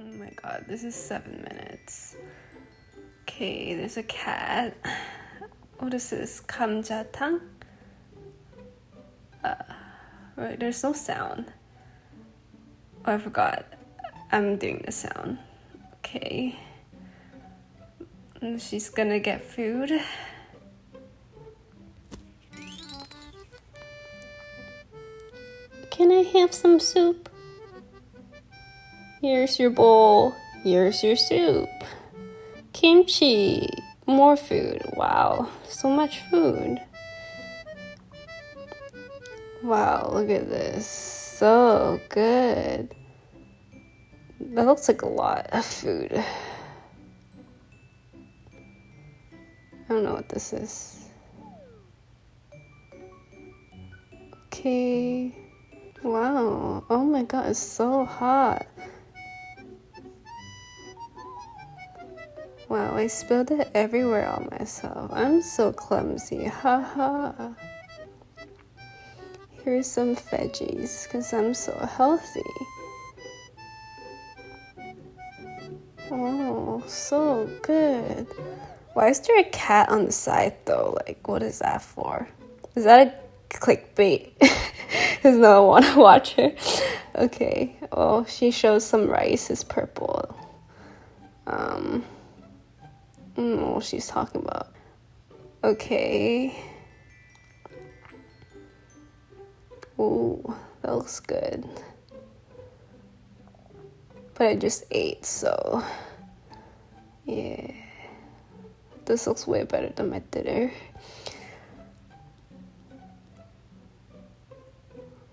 Oh my god, this is seven minutes. Okay, there's a cat. What is this? Kamjatang? Uh, right, there's no sound. Oh, I forgot. I'm doing the sound. Okay. She's gonna get food. Can I have some soup? Here's your bowl. Here's your soup. Kimchi. More food. Wow, so much food. Wow, look at this. So good. That looks like a lot of food. I don't know what this is. Okay. Wow. Oh my god, it's so hot. Wow, I spilled it everywhere on myself. I'm so clumsy. Haha. Here's some veggies because I'm so healthy. Oh, so good. Why is there a cat on the side though? Like, what is that for? Is that a clickbait? Because no one want to watch her. Okay, Oh, she shows some rice is purple. Um, Know what she's talking about. Okay. Ooh, that looks good. But I just ate, so yeah. This looks way better than my dinner.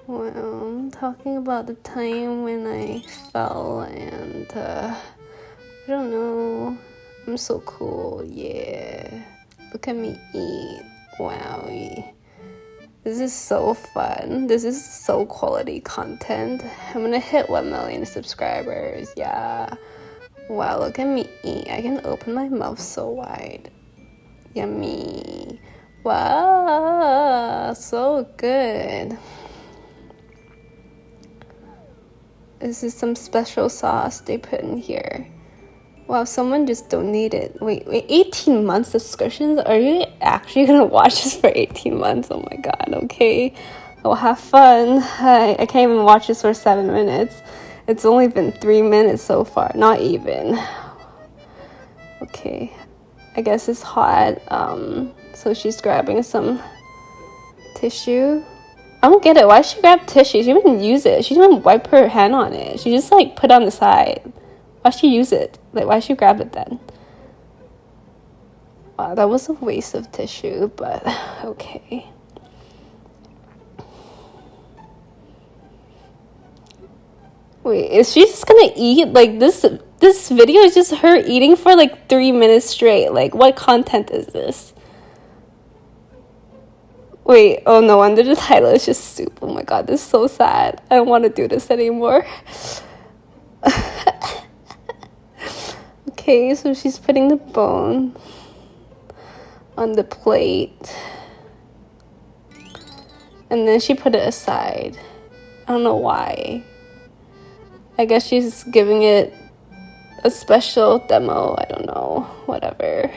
Well, I'm talking about the time when I fell and uh, I don't know. I'm so cool, yeah. Look at me eat. Wow. This is so fun. This is so quality content. I'm gonna hit 1 million subscribers. Yeah. Wow, look at me eat. I can open my mouth so wide. Yummy. Wow, so good. This is some special sauce they put in here. Wow, someone just donated. Wait, wait, 18 months subscriptions? Are you actually gonna watch this for 18 months? Oh my god, okay. Well, have fun. I, I can't even watch this for seven minutes. It's only been three minutes so far, not even. Okay, I guess it's hot. Um, so she's grabbing some tissue. I don't get it. Why she grab tissue? She didn't use it. She didn't wipe her hand on it. She just like put on the side. Why she use it? Like, why she grab it then? Wow, that was a waste of tissue, but okay. Wait, is she just gonna eat? Like, this this video is just her eating for like three minutes straight. Like, what content is this? Wait, oh no wonder the title is just soup. Oh my god, this is so sad. I don't want to do this anymore. Okay, so she's putting the bone on the plate. And then she put it aside. I don't know why. I guess she's giving it a special demo. I don't know. Whatever.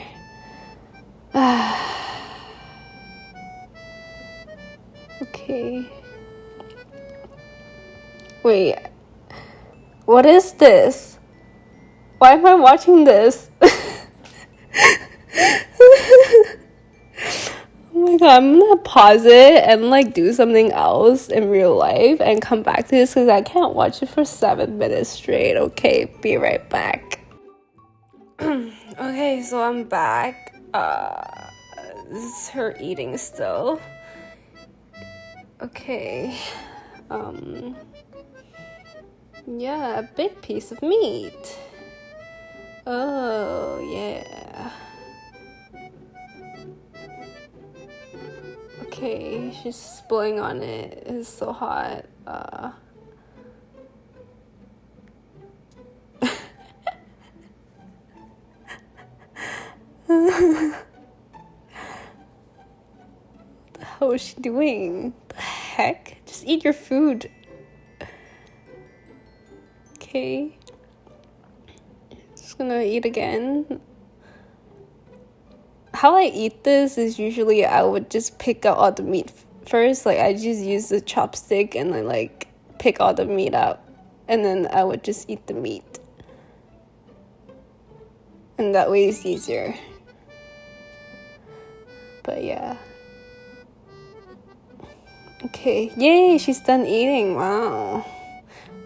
okay. Wait. What is this? Why am I watching this? oh my god, I'm gonna pause it and like do something else in real life and come back to this because I can't watch it for seven minutes straight. Okay, be right back. okay, so I'm back. Uh, this is her eating still. Okay. Um, yeah, a big piece of meat. Oh, yeah. Okay, she's blowing on it. It's so hot. Uh. what the hell is she doing? The heck? Just eat your food. Okay. Gonna eat again. How I eat this is usually I would just pick out all the meat first. Like I just use the chopstick and I like pick all the meat up, and then I would just eat the meat. And that way it's easier. But yeah. Okay, yay, she's done eating. Wow.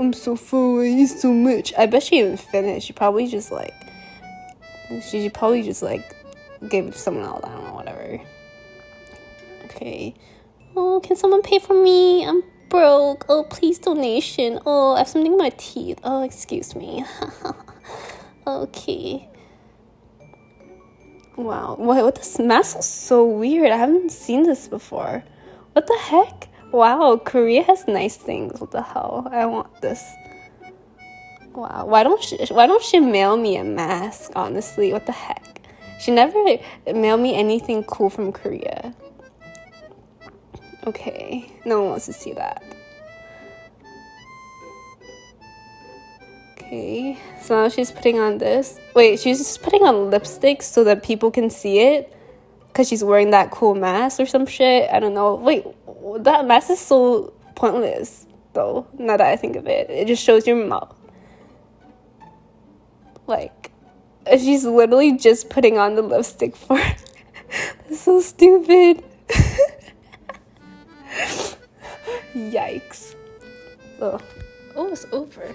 I'm so full, I eat so much. I bet she didn't finish. She probably just like, she probably just like gave it to someone else. I don't know, whatever. Okay. Oh, can someone pay for me? I'm broke. Oh, please donation. Oh, I have something in my teeth. Oh, excuse me. okay. Wow. What, what this mask is so weird. I haven't seen this before. What the heck? Wow, Korea has nice things. What the hell? I want this. Wow. Why don't she why don't she mail me a mask, honestly? What the heck? She never mailed me anything cool from Korea. Okay. No one wants to see that. Okay. So now she's putting on this. Wait, she's just putting on lipstick so that people can see it because she's wearing that cool mask or some shit. I don't know. Wait, that mask is so pointless, though. Now that I think of it, it just shows your mouth. Like, she's literally just putting on the lipstick for. That's so stupid. Yikes. Oh, oh, it's over.